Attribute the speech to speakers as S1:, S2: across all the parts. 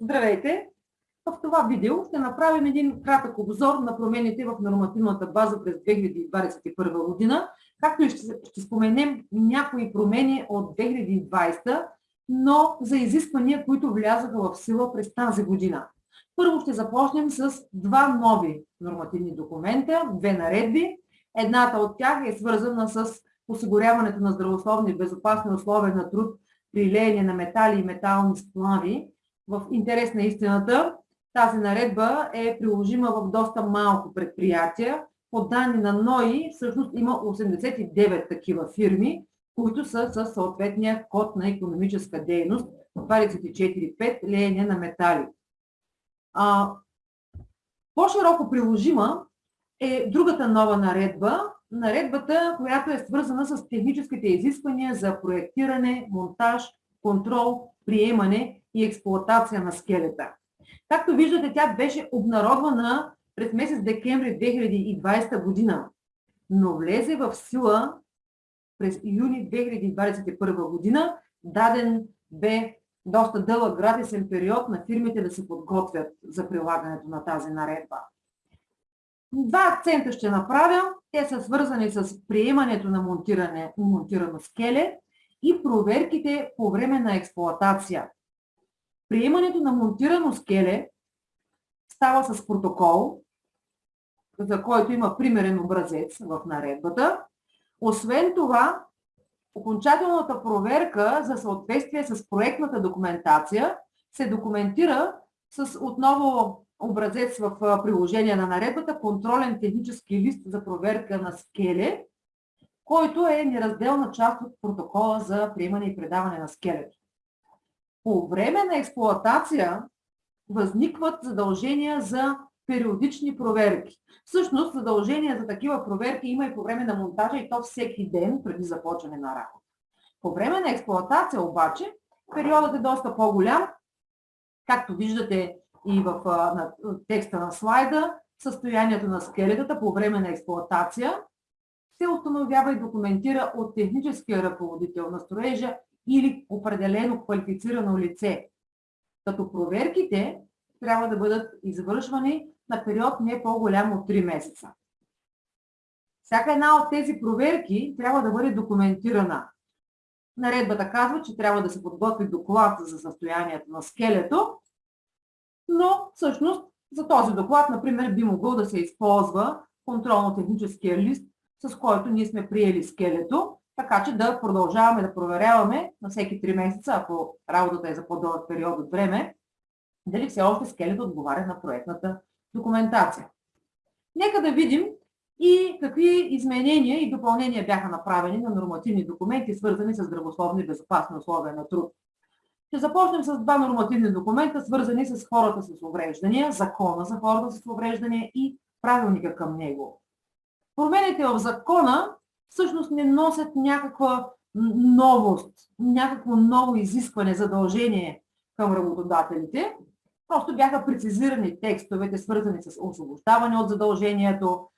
S1: Здравейте! В това видео ще направим един кратък обзор на промените в нормативната база през 2021 година, както и ще, ще споменем някои промени от 2020, но за изисквания, които влязаха в сила през тази година. Първо ще започнем с два нови нормативни документа, две наредби. Едната от тях е свързана с осигуряването на здравословни и безопасни условия на труд при леене на метали и метални сплави, в интерес на истината, тази наредба е приложима в доста малко предприятия. По данни на НОИ, всъщност има 89 такива фирми, които са със съответния код на економическа дейност 24.5 леене на метали. по-широко приложима е другата нова наредба, наредбата, която е свързана с техническите изисквания за проектиране, монтаж, контрол, приемане и експлуатация на скелета. Както виждате, тя беше обнародвана през месец декември 2020 година, но влезе в сила през юни 2021 година. Даден бе доста дълъг градисен период на фирмите да се подготвят за прилагането на тази наредба. Два акцента ще направя. Те са свързани с приемането на монтиране, монтирано скеле и проверките по време на експлоатация. Приемането на монтирано скеле става с протокол, за който има примерен образец в наредбата. Освен това, окончателната проверка за съответствие с проектната документация се документира с отново образец в приложение на наредбата, контролен технически лист за проверка на скеле, който е неразделна част от протокола за приемане и предаване на скелето. По време на експлоатация възникват задължения за периодични проверки. Всъщност задължения за такива проверки има и по време на монтажа и то всеки ден преди започване на работа. По време на експлоатация обаче периодът е доста по-голям. Както виждате и в на, текста на слайда, състоянието на скелетата по време на експлоатация се установява и документира от техническия ръководител на строежа или определено квалифицирано лице. Като проверките трябва да бъдат извършвани на период не по-голям от 3 месеца. Всяка една от тези проверки трябва да бъде документирана. Наредбата казва, че трябва да се подготви доклад за състоянието на скелето, но всъщност за този доклад, например, би могъл да се използва контролно-техническия лист, с който ние сме приели скелето така че да продължаваме да проверяваме на всеки 3 месеца, ако работата е за по-дълъг период от време, дали все още скелет отговаря на проектната документация. Нека да видим и какви изменения и допълнения бяха направени на нормативни документи, свързани с здравословни и безопасни условия на труд. Ще започнем с два нормативни документа, свързани с хората с увреждания, закона за хората с увреждания и правилника към него. Промените в закона всъщност не носят някаква новост, някакво ново изискване, задължение към работодателите. Просто бяха прецизирани текстовете, свързани с освобождаване от задължението,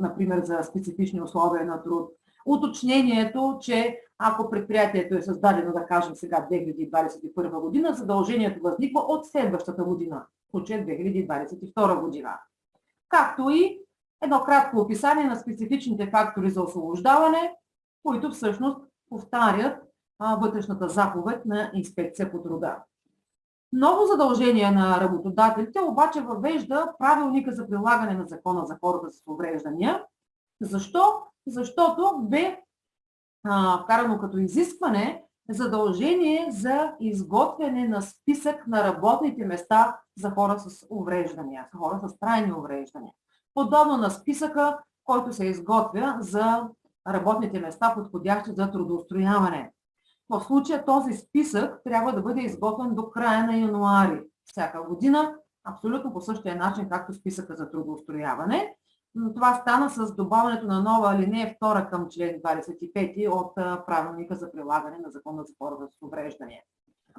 S1: например за специфични условия на труд. Уточнението, че ако предприятието е създадено, да кажем сега 2021 година, задължението възниква от следващата година, в случая 2022 година. Както и едно кратко описание на специфичните фактори за освобождаване, които всъщност повтарят вътрешната заповед на инспекция по труда. Ново задължение на работодателите обаче въвежда правилника за прилагане на закона за хората с увреждания. Защо? Защото бе вкарано като изискване задължение за изготвяне на списък на работните места за хора с увреждания, за хора с трайни увреждания подобно на списъка, който се изготвя за работните места, подходящи за трудоустрояване. В случая този списък трябва да бъде изготвен до края на януари всяка година, абсолютно по същия начин, както списъка за трудоустрояване. Това стана с добавянето на нова алинея 2 към член 25 от правилника за прилагане на закона за хората с увреждания.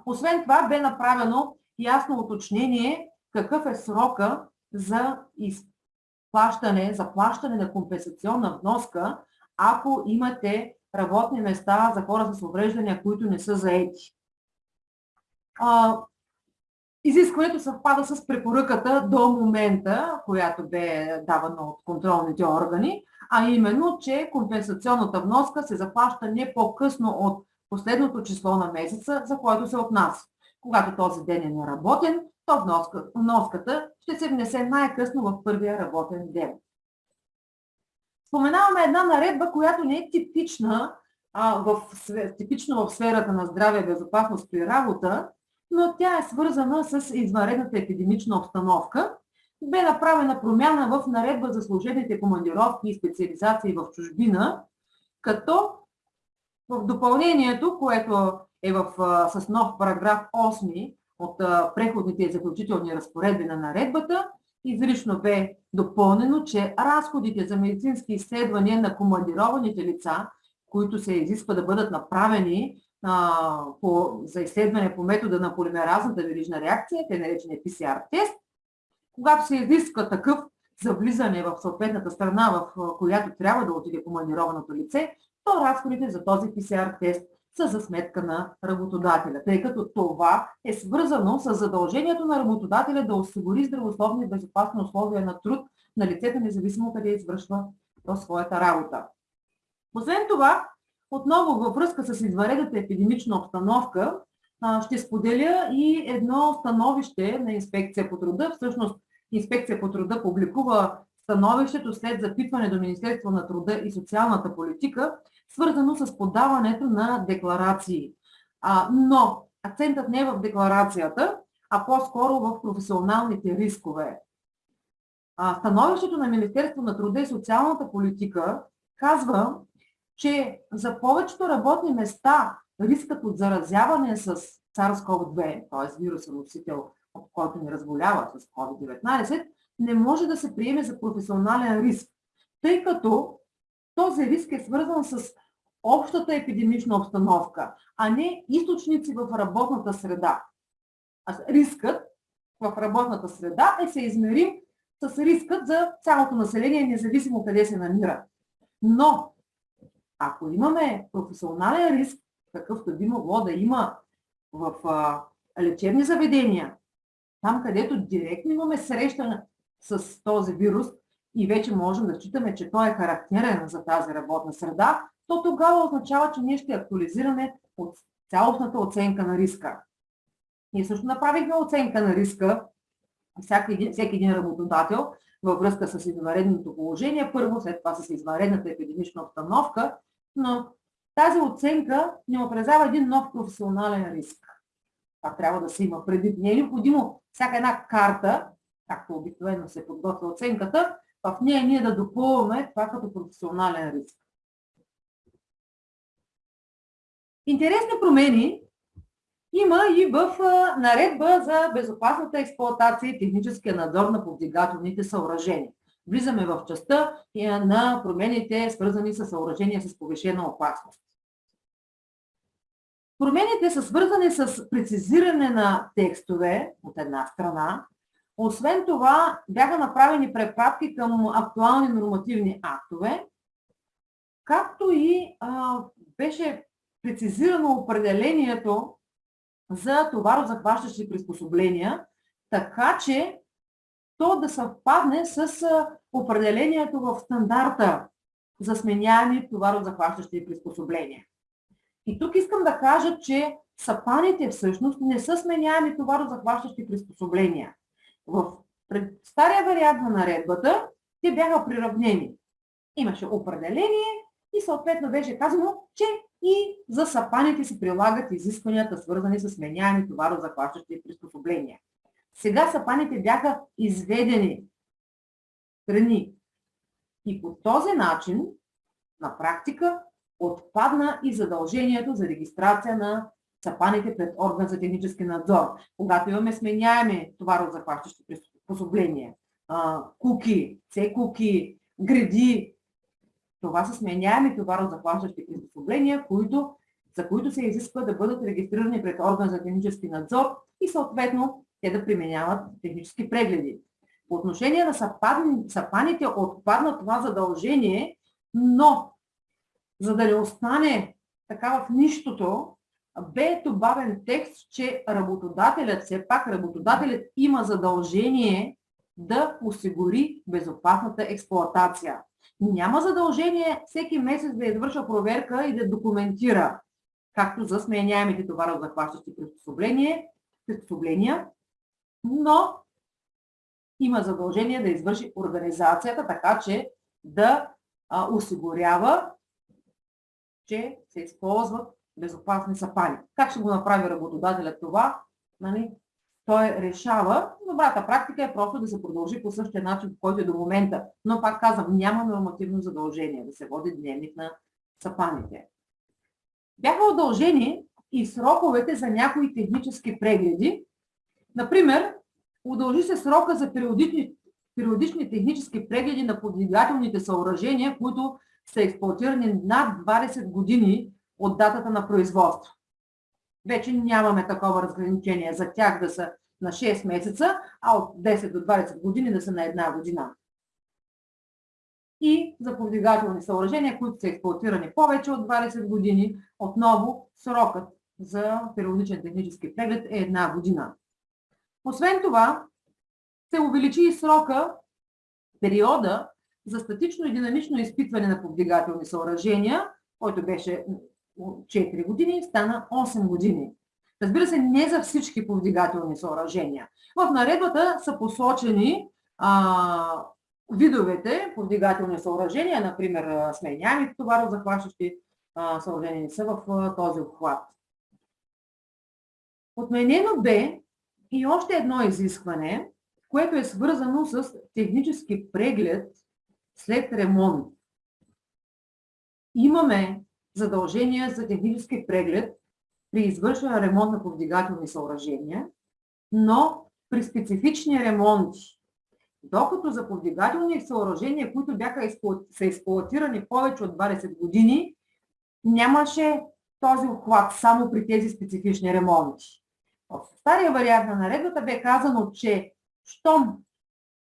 S1: Освен това бе направено ясно уточнение какъв е срока за изпълнение плащане, за плащане на компенсационна вноска, ако имате работни места за хора с увреждания, които не са заети. Изискването съвпада с препоръката до момента, която бе давана от контролните органи, а именно, че компенсационната вноска се заплаща не по-късно от последното число на месеца, за който се отнася. Когато този ден е неработен, то вноска, вноската ще се внесе най-късно в първия работен ден. Споменаваме една наредба, която не е типична, а, в, типично в сферата на здраве и безопасност при работа, но тя е свързана с извънредната епидемична обстановка. Бе направена промяна в наредба за служебните командировки и специализации в чужбина, като в допълнението, което е в, с нов параграф 8 от преходните и заключителни разпоредби на наредбата, изрично бе допълнено, че разходите за медицински изследвания на командированите лица, които се изисква да бъдат направени а, по, за изследване по метода на полимеразната верижна реакция, те наречени PCR тест, когато се изисква такъв за влизане в съответната страна, в която трябва да отиде командированото лице, то разходите за този PCR тест са за сметка на работодателя, тъй като това е свързано с задължението на работодателя да осигури здравословни и безопасни условия на труд на лицето, независимо къде извършва то своята работа. Освен това, отново във връзка с изваредата епидемична обстановка, ще споделя и едно становище на инспекция по труда. Всъщност, инспекция по труда публикува становището след запитване до Министерство на труда и социалната политика, свързано с подаването на декларации. А, но акцентът не е в декларацията, а по-скоро в професионалните рискове. А, становището на Министерство на труда и социалната политика казва, че за повечето работни места рискът от заразяване с SARS-CoV-2, т.е. вирусен носител, който ни разболява с COVID-19, не може да се приеме за професионален риск, тъй като този риск е свързан с общата епидемична обстановка, а не източници в работната среда. Рискът в работната среда е се измерим с рискът за цялото население, независимо къде се намира. Но, ако имаме професионален риск, какъвто би могло да има в а, лечебни заведения, там където директно имаме срещане с този вирус и вече можем да считаме, че той е характерен за тази работна среда, то тогава означава, че ние ще актуализираме от цялостната оценка на риска. Ние също направихме оценка на риска, всеки един, всеки един работодател, във връзка с извънредното положение, първо, след това с извънредната епидемична обстановка, но тази оценка ни отразява един нов професионален риск. Това трябва да се има предвид. Не е необходимо всяка една карта, както обикновено се подготвя оценката, в нея ние да допълваме това като професионален риск. Интересни промени има и в наредба за безопасната експлуатация и техническия надзор на повдигателните съоръжения. Влизаме в частта на промените, свързани с съоръжения с повишена опасност. Промените са свързани с прецизиране на текстове от една страна. Освен това, бяха направени препратки към актуални нормативни актове, както и а, беше прецизирано определението за товарозахващащи приспособления, така че то да съвпадне с определението в стандарта за сменяеми товарозахващащи приспособления. И тук искам да кажа, че сапаните всъщност не са сменяеми товарозахващащи приспособления. В стария вариант на наредбата те бяха приравнени. Имаше определение и съответно беше казано, че и за сапаните се прилагат изискванията, свързани с сменяеми товарозахващащи приспособления. Сега сапаните бяха изведени страни. И по този начин, на практика, отпадна и задължението за регистрация на сапаните пред орган за технически надзор. Когато имаме сменяеми товарозахващащи приспособления, куки, цекуки, гради, това са сменяеми товарозахващащи приспособления, които, за които се изисква да бъдат регистрирани пред орган за технически надзор и съответно те да применяват технически прегледи. По отношение на сапаните отпадна това задължение, но за да не остане така в нищото, бе добавен текст, че работодателят, все пак работодателят има задължение да осигури безопасната експлоатация. Няма задължение всеки месец да извършва проверка и да документира, както за сменяемите товарозахващащи приспособления, но има задължение да извърши организацията, така че да осигурява, че се използват безопасни сапани. Как ще го направи работодателят това? Нали? Той решава. Добрата практика е просто да се продължи по същия начин, по който е до момента. Но пак казвам, няма нормативно задължение да се води дневник на сапаните. Бяха удължени и сроковете за някои технически прегледи. Например, удължи се срока за периодични, периодични технически прегледи на подвигателните съоръжения, които са експлуатирани над 20 години от датата на производство. Вече нямаме такова разграничение за тях да са на 6 месеца, а от 10 до 20 години да са на една година. И за повдигателни съоръжения, които са експлуатирани повече от 20 години, отново срокът за периодичен технически преглед е една година. Освен това, се увеличи и срока, периода за статично и динамично изпитване на повдигателни съоръжения, който беше 4 години, стана 8 години. Разбира се, не за всички повдигателни съоръжения. В наредбата са посочени а, видовете повдигателни съоръжения, например сменяемите товарозахващащи съоръжения не са в а, този обхват. Отменено бе и още едно изискване, което е свързано с технически преглед след ремонт. Имаме задължения за технически преглед при извършване ремонт на повдигателни съоръжения, но при специфични ремонти, докато за повдигателни съоръжения, които бяха са експлуатирани повече от 20 години, нямаше този обхват само при тези специфични ремонти. В стария вариант на наредбата бе казано, че щом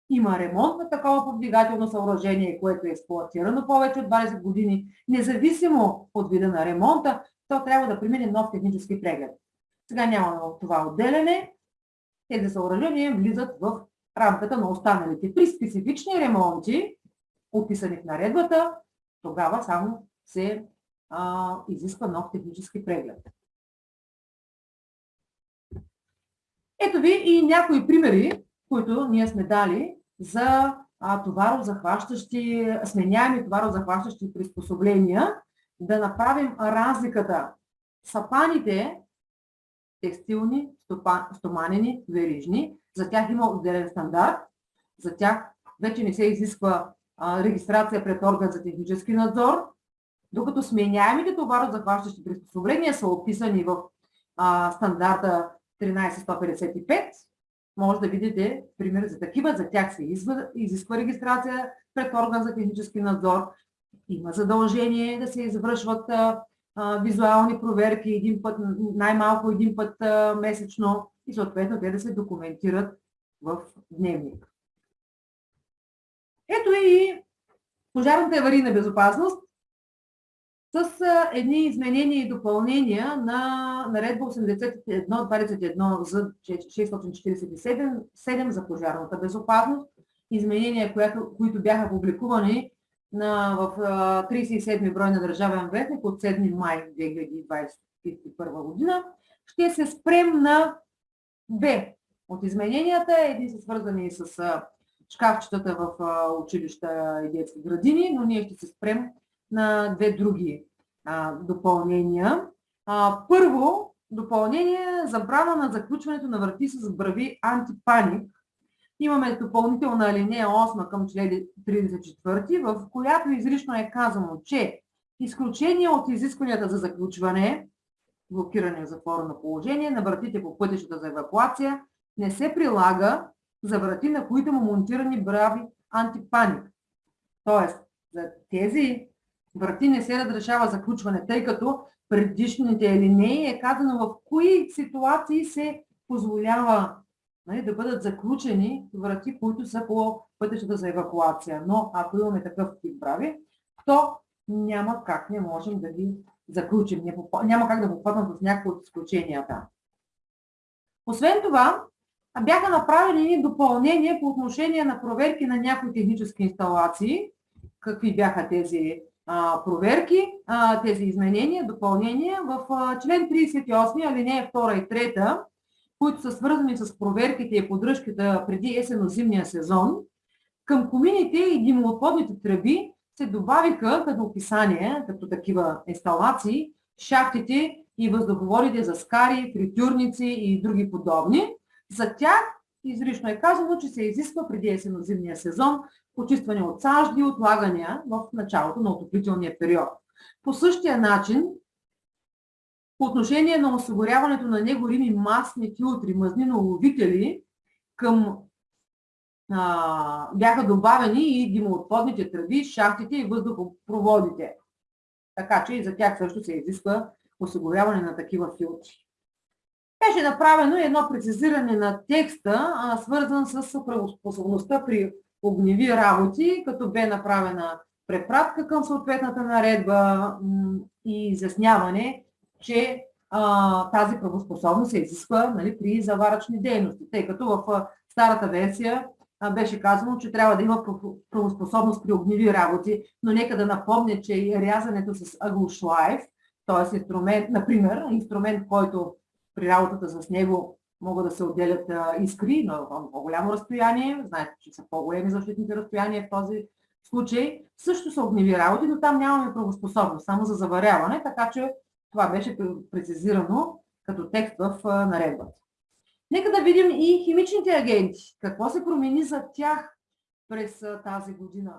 S1: има ремонт на такова повдигателно съоръжение, което е експлуатирано повече от 20 години, независимо от вида на ремонта, то трябва да премине нов технически преглед. Сега няма това отделяне. Тези съоръжения влизат в рамката на останалите. При специфични ремонти, описани в наредбата, тогава само се а, изисква нов технически преглед. Ето ви и някои примери, които ние сме дали за товарозахващащи, сменяеми товарозахващащи приспособления, да направим разликата. Сапаните, текстилни, стоманени, верижни, за тях има отделен стандарт, за тях вече не се изисква регистрация пред орган за технически надзор, докато сменяемите товарозахващащи приспособления са описани в а, стандарта 13155, може да видите пример за такива. За тях се изисква регистрация пред орган за технически надзор. Има задължение да се извършват визуални проверки един път, най-малко един път месечно и съответно те да се документират в дневник. Ето и пожарната аварийна безопасност с едни изменения и допълнения на наредба 81-21 за 647 за пожарната безопасност, изменения, които бяха публикувани на, в 37 брой на Държавен вестник от 7 май 2021 година. Ще се спрем на две от измененията. Едни са свързани с шкафчетата в училища и детски градини, но ние ще се спрем на две други допълнения. Първо, допълнение забрана на заключването на врати с брави антипаник. Имаме допълнителна алинея 8 към член 34, в която изрично е казано, че изключение от изискванията за заключване, блокиране в затворено положение на вратите по пътищата за евакуация не се прилага за врати, на които му монтирани брави антипаник. Тоест, за тези врати не се разрешава заключване, тъй като предишните линии е казано в кои ситуации се позволява нали, да бъдат заключени врати, които са по пътищата за евакуация. Но ако имаме такъв тип брави, то няма как не можем да ги заключим. Няма как да попаднат в някои от изключенията. Освен това, бяха направени допълнения по отношение на проверки на някои технически инсталации. Какви бяха тези проверки, тези изменения, допълнения в член 38, алинея 2 и 3, които са свързани с проверките и поддръжката преди есенно-зимния сезон, към комините и димоотводните тръби се добавиха като описание, като такива инсталации, шахтите и въздуховодите за скари, фритюрници и други подобни. За тях изрично е казано, че се изисква преди есенно-зимния сезон почистване от сажди и отлагания в началото на отоплителния период. По същия начин, по отношение на осигуряването на негорими масни филтри, мазниноловители, към а, бяха добавени и димоотводните тръби, шахтите и въздухопроводите. Така че и за тях също се изисква осигуряване на такива филтри. Беше направено едно прецизиране на текста, а, свързан с правоспособността при огневи работи, като бе направена препратка към съответната наредба и изясняване, че а, тази правоспособност се изисква нали, при заварачни дейности, тъй като в старата версия а, беше казано, че трябва да има правоспособност при огневи работи, но нека да напомня, че и рязането с аглошлайф, т.е. инструмент, например, инструмент, който при работата с него могат да се отделят искри на по-голямо разстояние. Знаете, че са по-големи защитните разстояния в този случай. Също са огневи работи, но там нямаме правоспособност, само за заваряване, така че това беше прецизирано като текст в наредбата. Нека да видим и химичните агенти. Какво се промени за тях през тази година?